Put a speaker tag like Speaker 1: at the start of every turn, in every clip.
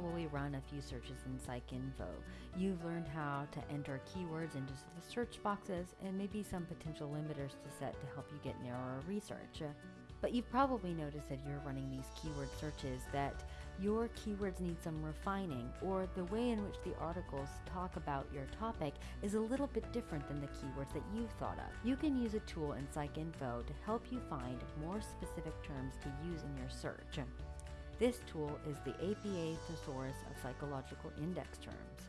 Speaker 1: probably run a few searches in PsycInfo. You've learned how to enter keywords into the search boxes and maybe some potential limiters to set to help you get narrower research. But you've probably noticed that you're running these keyword searches that your keywords need some refining, or the way in which the articles talk about your topic is a little bit different than the keywords that you've thought of. You can use a tool in PsycInfo to help you find more specific terms to use in your search. This tool is the APA Thesaurus of Psychological Index Terms.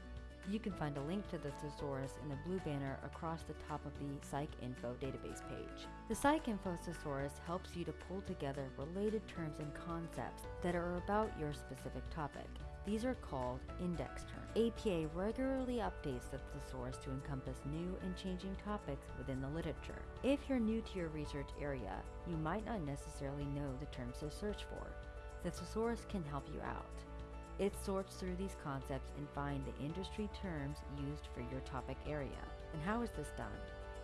Speaker 1: You can find a link to the thesaurus in the blue banner across the top of the PsycInfo database page. The PsycInfo thesaurus helps you to pull together related terms and concepts that are about your specific topic. These are called index terms. APA regularly updates the thesaurus to encompass new and changing topics within the literature. If you're new to your research area, you might not necessarily know the terms to search for. The thesaurus can help you out. It sorts through these concepts and find the industry terms used for your topic area. And how is this done?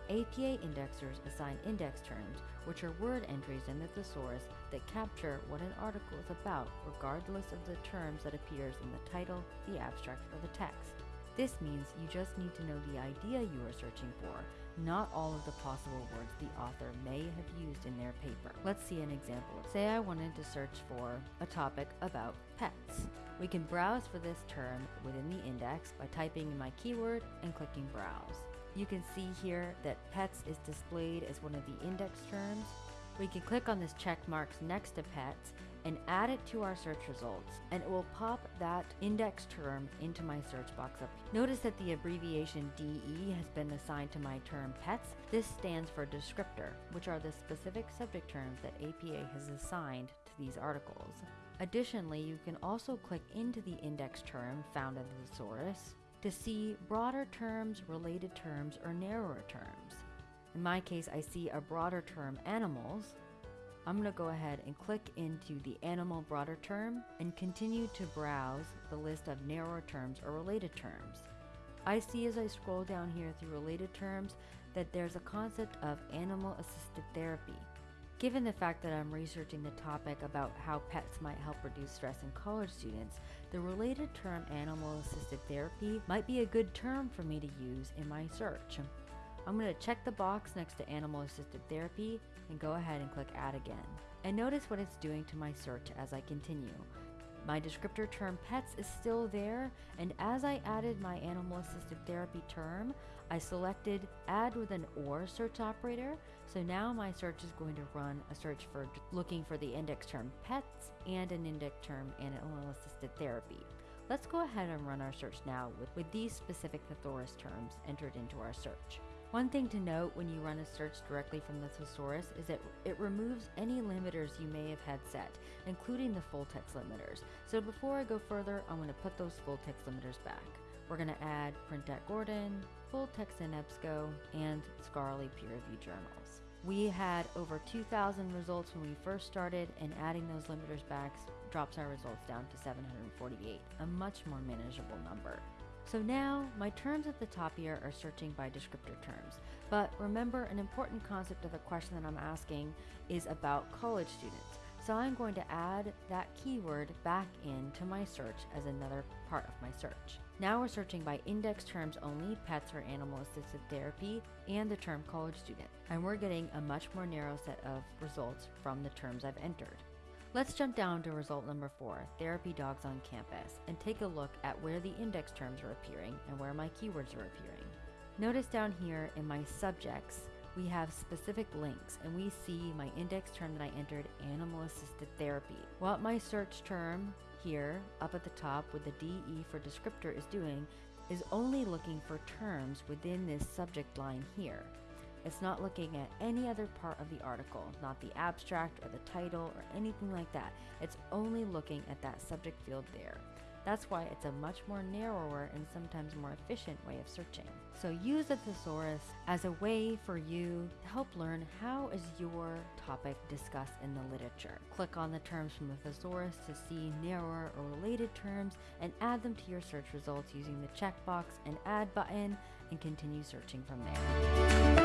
Speaker 1: APA indexers assign index terms, which are word entries in the thesaurus that capture what an article is about regardless of the terms that appears in the title, the abstract, or the text. This means you just need to know the idea you are searching for, not all of the possible words the author may have used in their paper. Let's see an example. Say I wanted to search for a topic about pets. We can browse for this term within the index by typing in my keyword and clicking browse. You can see here that pets is displayed as one of the index terms. We can click on this check marks next to pets and add it to our search results and it will pop that index term into my search box up. Here. Notice that the abbreviation DE has been assigned to my term pets. This stands for descriptor, which are the specific subject terms that APA has assigned to these articles. Additionally, you can also click into the index term found in the thesaurus to see broader terms, related terms, or narrower terms. In my case, I see a broader term, animals, I'm going to go ahead and click into the animal broader term and continue to browse the list of narrower terms or related terms. I see as I scroll down here through related terms that there's a concept of animal assisted therapy. Given the fact that I'm researching the topic about how pets might help reduce stress in college students, the related term animal assisted therapy might be a good term for me to use in my search. I'm going to check the box next to animal assisted therapy and go ahead and click add again. And notice what it's doing to my search as I continue. My descriptor term pets is still there, and as I added my animal assisted therapy term, I selected add with an or search operator. So now my search is going to run a search for looking for the index term pets and an index term animal assisted therapy. Let's go ahead and run our search now with, with these specific thesaurus terms entered into our search. One thing to note when you run a search directly from the thesaurus is that it removes any limiters you may have had set, including the full text limiters. So before I go further, I'm going to put those full text limiters back. We're going to add print at Gordon, full text in EBSCO, and scholarly peer reviewed journals. We had over 2,000 results when we first started, and adding those limiters back drops our results down to 748, a much more manageable number. So now my terms at the top here are searching by descriptor terms. But remember an important concept of the question that I'm asking is about college students. So I'm going to add that keyword back into my search as another part of my search. Now we're searching by index terms only, pets or animal assisted therapy, and the term college student. And we're getting a much more narrow set of results from the terms I've entered. Let's jump down to result number four, therapy dogs on campus, and take a look at where the index terms are appearing and where my keywords are appearing. Notice down here in my subjects, we have specific links and we see my index term that I entered, animal assisted therapy. What my search term here up at the top with the DE for descriptor is doing is only looking for terms within this subject line here. It's not looking at any other part of the article, not the abstract or the title or anything like that. It's only looking at that subject field there. That's why it's a much more narrower and sometimes more efficient way of searching. So use the thesaurus as a way for you to help learn how is your topic discussed in the literature. Click on the terms from the thesaurus to see narrower or related terms and add them to your search results using the checkbox and add button and continue searching from there.